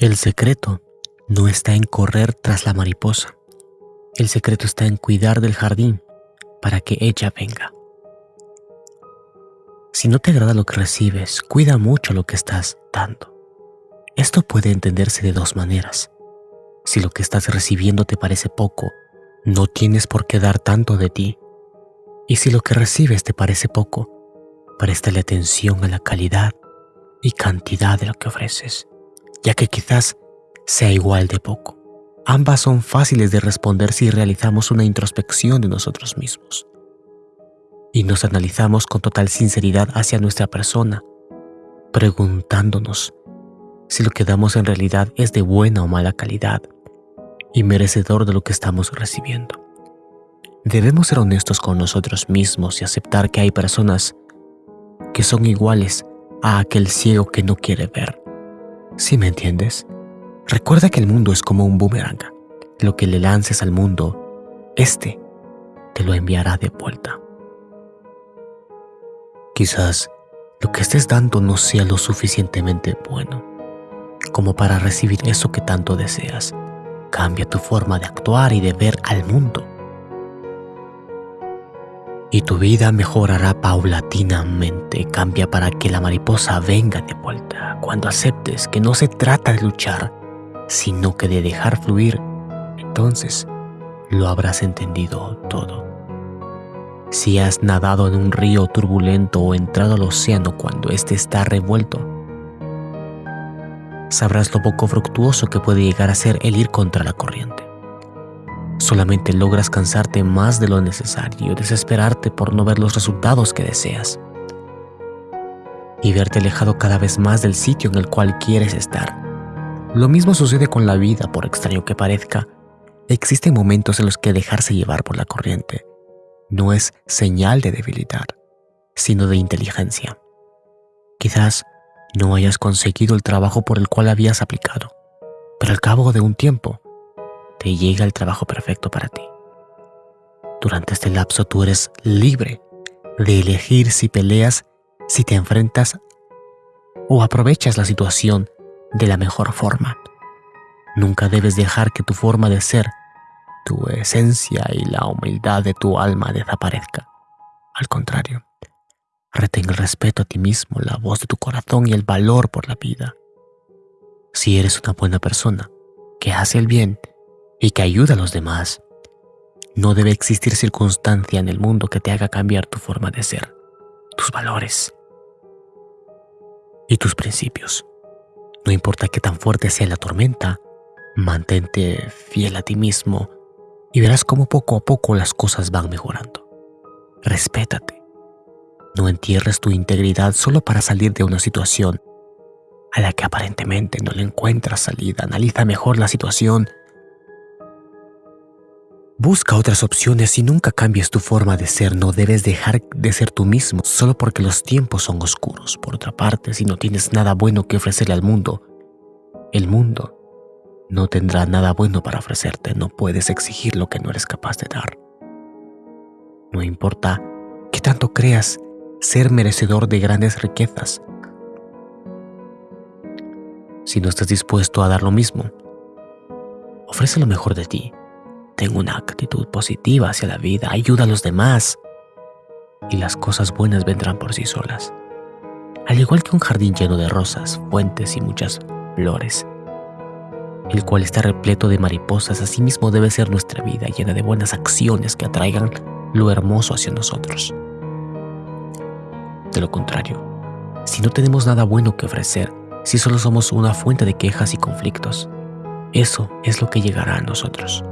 El secreto no está en correr tras la mariposa. El secreto está en cuidar del jardín para que ella venga. Si no te agrada lo que recibes, cuida mucho lo que estás dando. Esto puede entenderse de dos maneras. Si lo que estás recibiendo te parece poco, no tienes por qué dar tanto de ti. Y si lo que recibes te parece poco, préstale atención a la calidad y cantidad de lo que ofreces ya que quizás sea igual de poco. Ambas son fáciles de responder si realizamos una introspección de nosotros mismos y nos analizamos con total sinceridad hacia nuestra persona, preguntándonos si lo que damos en realidad es de buena o mala calidad y merecedor de lo que estamos recibiendo. Debemos ser honestos con nosotros mismos y aceptar que hay personas que son iguales a aquel ciego que no quiere ver ¿Sí me entiendes? Recuerda que el mundo es como un boomerang. Lo que le lances al mundo, este te lo enviará de vuelta. Quizás lo que estés dando no sea lo suficientemente bueno como para recibir eso que tanto deseas. Cambia tu forma de actuar y de ver al mundo y tu vida mejorará paulatinamente. Cambia para que la mariposa venga de vuelta. Cuando aceptes que no se trata de luchar, sino que de dejar fluir, entonces lo habrás entendido todo. Si has nadado en un río turbulento o entrado al océano cuando éste está revuelto, sabrás lo poco fructuoso que puede llegar a ser el ir contra la corriente solamente logras cansarte más de lo necesario, desesperarte por no ver los resultados que deseas y verte alejado cada vez más del sitio en el cual quieres estar. Lo mismo sucede con la vida, por extraño que parezca. Existen momentos en los que dejarse llevar por la corriente no es señal de debilidad, sino de inteligencia. Quizás no hayas conseguido el trabajo por el cual habías aplicado, pero al cabo de un tiempo te llega el trabajo perfecto para ti. Durante este lapso tú eres libre de elegir si peleas, si te enfrentas o aprovechas la situación de la mejor forma. Nunca debes dejar que tu forma de ser, tu esencia y la humildad de tu alma desaparezca. Al contrario, retén el respeto a ti mismo, la voz de tu corazón y el valor por la vida. Si eres una buena persona que hace el bien y que ayuda a los demás. No debe existir circunstancia en el mundo que te haga cambiar tu forma de ser, tus valores y tus principios. No importa qué tan fuerte sea la tormenta, mantente fiel a ti mismo y verás cómo poco a poco las cosas van mejorando. Respétate. No entierres tu integridad solo para salir de una situación a la que aparentemente no le encuentras salida. Analiza mejor la situación Busca otras opciones y nunca cambies tu forma de ser. No debes dejar de ser tú mismo solo porque los tiempos son oscuros. Por otra parte, si no tienes nada bueno que ofrecerle al mundo, el mundo no tendrá nada bueno para ofrecerte. No puedes exigir lo que no eres capaz de dar. No importa qué tanto creas ser merecedor de grandes riquezas. Si no estás dispuesto a dar lo mismo, ofrece lo mejor de ti Ten una actitud positiva hacia la vida, ayuda a los demás y las cosas buenas vendrán por sí solas. Al igual que un jardín lleno de rosas, fuentes y muchas flores, el cual está repleto de mariposas, así mismo debe ser nuestra vida llena de buenas acciones que atraigan lo hermoso hacia nosotros. De lo contrario, si no tenemos nada bueno que ofrecer, si solo somos una fuente de quejas y conflictos, eso es lo que llegará a nosotros.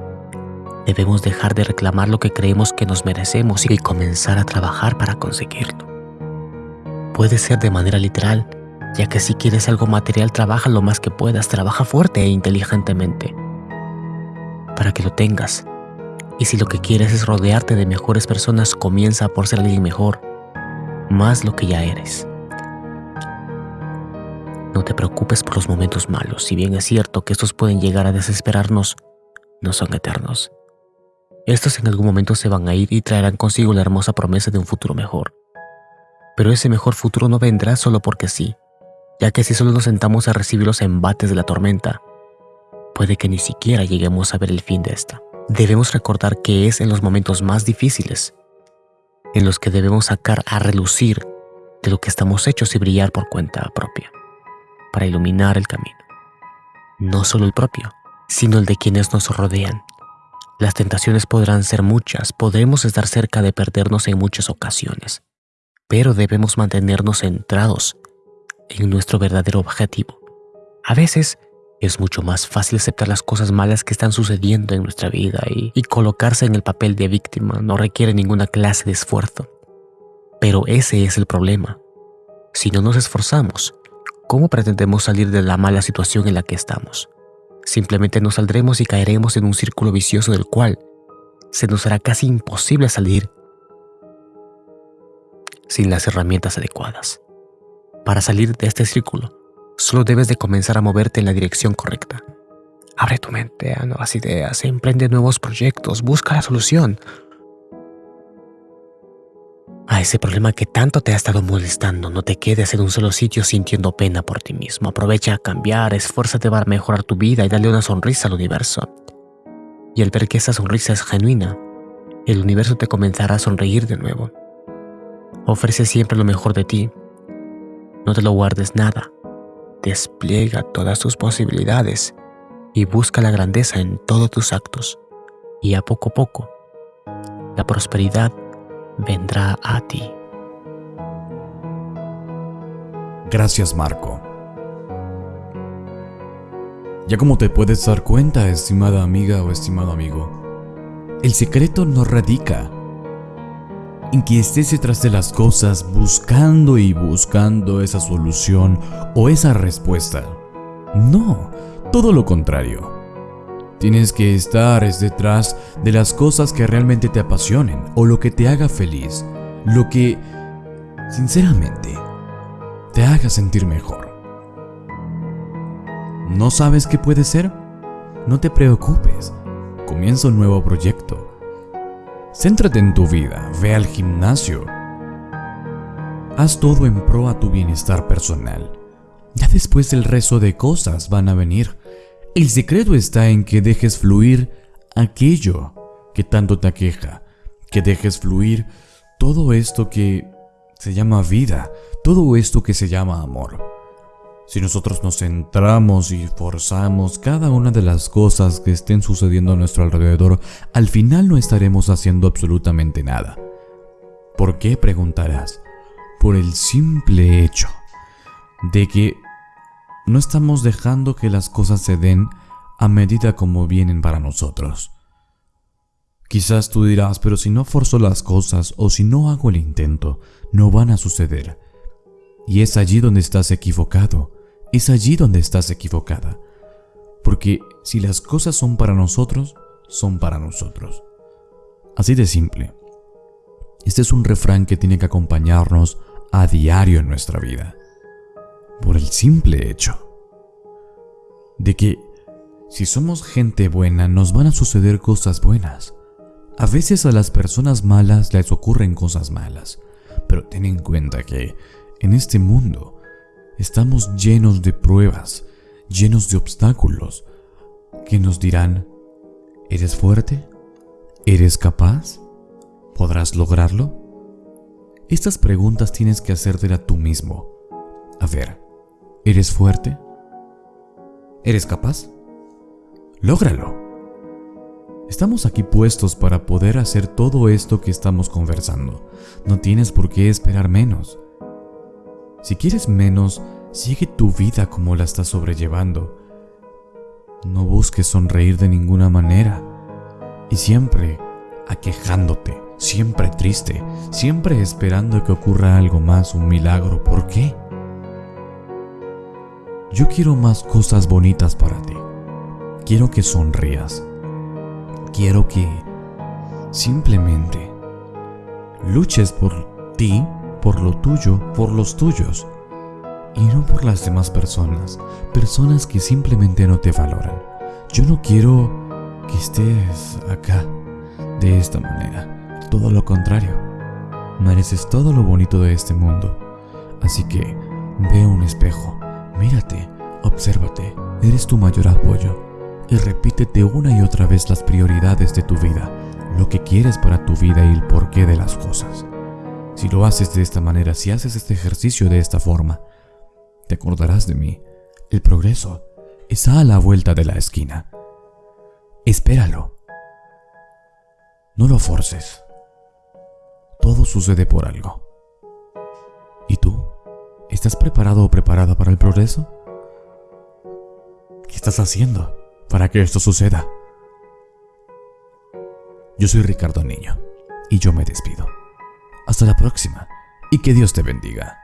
Debemos dejar de reclamar lo que creemos que nos merecemos y comenzar a trabajar para conseguirlo. Puede ser de manera literal, ya que si quieres algo material trabaja lo más que puedas, trabaja fuerte e inteligentemente para que lo tengas. Y si lo que quieres es rodearte de mejores personas, comienza por ser alguien mejor, más lo que ya eres. No te preocupes por los momentos malos, si bien es cierto que estos pueden llegar a desesperarnos, no son eternos. Estos en algún momento se van a ir y traerán consigo la hermosa promesa de un futuro mejor. Pero ese mejor futuro no vendrá solo porque sí, ya que si solo nos sentamos a recibir los embates de la tormenta, puede que ni siquiera lleguemos a ver el fin de esta. Debemos recordar que es en los momentos más difíciles en los que debemos sacar a relucir de lo que estamos hechos y brillar por cuenta propia, para iluminar el camino. No solo el propio, sino el de quienes nos rodean. Las tentaciones podrán ser muchas, podremos estar cerca de perdernos en muchas ocasiones, pero debemos mantenernos centrados en nuestro verdadero objetivo. A veces es mucho más fácil aceptar las cosas malas que están sucediendo en nuestra vida y, y, colocarse en el papel de víctima no requiere ninguna clase de esfuerzo. Pero ese es el problema. Si no nos esforzamos, ¿cómo pretendemos salir de la mala situación en la que estamos? Simplemente nos saldremos y caeremos en un círculo vicioso del cual se nos hará casi imposible salir sin las herramientas adecuadas. Para salir de este círculo, solo debes de comenzar a moverte en la dirección correcta. Abre tu mente a nuevas ideas, emprende nuevos proyectos, busca la solución, ese problema que tanto te ha estado molestando. No te quedes en un solo sitio sintiendo pena por ti mismo. Aprovecha a cambiar, esfuérzate para mejorar tu vida y darle una sonrisa al universo. Y al ver que esa sonrisa es genuina, el universo te comenzará a sonreír de nuevo. Ofrece siempre lo mejor de ti. No te lo guardes nada. Despliega todas tus posibilidades y busca la grandeza en todos tus actos. Y a poco a poco, la prosperidad vendrá a ti. Gracias Marco. Ya como te puedes dar cuenta, estimada amiga o estimado amigo, el secreto no radica en que estés detrás de las cosas buscando y buscando esa solución o esa respuesta. No, todo lo contrario. Tienes que estar detrás de las cosas que realmente te apasionen o lo que te haga feliz, lo que, sinceramente, te haga sentir mejor. ¿No sabes qué puede ser? No te preocupes, comienza un nuevo proyecto. Céntrate en tu vida, ve al gimnasio. Haz todo en pro a tu bienestar personal. Ya después el resto de cosas van a venir. El secreto está en que dejes fluir aquello que tanto te aqueja, que dejes fluir todo esto que se llama vida, todo esto que se llama amor. Si nosotros nos centramos y forzamos cada una de las cosas que estén sucediendo a nuestro alrededor, al final no estaremos haciendo absolutamente nada. ¿Por qué? preguntarás. Por el simple hecho de que no estamos dejando que las cosas se den a medida como vienen para nosotros. Quizás tú dirás, pero si no forzo las cosas o si no hago el intento, no van a suceder. Y es allí donde estás equivocado, es allí donde estás equivocada. Porque si las cosas son para nosotros, son para nosotros. Así de simple. Este es un refrán que tiene que acompañarnos a diario en nuestra vida por el simple hecho de que si somos gente buena nos van a suceder cosas buenas. A veces a las personas malas les ocurren cosas malas, pero ten en cuenta que en este mundo estamos llenos de pruebas, llenos de obstáculos que nos dirán, ¿eres fuerte? ¿Eres capaz? ¿Podrás lograrlo? Estas preguntas tienes que hacértela tú mismo. A ver, ¿Eres fuerte? ¿Eres capaz? Lógralo. Estamos aquí puestos para poder hacer todo esto que estamos conversando. No tienes por qué esperar menos. Si quieres menos, sigue tu vida como la estás sobrellevando. No busques sonreír de ninguna manera. Y siempre aquejándote, siempre triste, siempre esperando que ocurra algo más, un milagro. ¿Por qué? Yo quiero más cosas bonitas para ti. Quiero que sonrías. Quiero que simplemente luches por ti, por lo tuyo, por los tuyos. Y no por las demás personas. Personas que simplemente no te valoran. Yo no quiero que estés acá de esta manera. Todo lo contrario. Mereces todo lo bonito de este mundo. Así que ve un espejo Mírate, obsérvate, eres tu mayor apoyo y repítete una y otra vez las prioridades de tu vida, lo que quieres para tu vida y el porqué de las cosas. Si lo haces de esta manera, si haces este ejercicio de esta forma, te acordarás de mí. El progreso está a la vuelta de la esquina. Espéralo. No lo forces. Todo sucede por algo. ¿Estás preparado o preparada para el progreso? ¿Qué estás haciendo para que esto suceda? Yo soy Ricardo Niño y yo me despido. Hasta la próxima y que Dios te bendiga.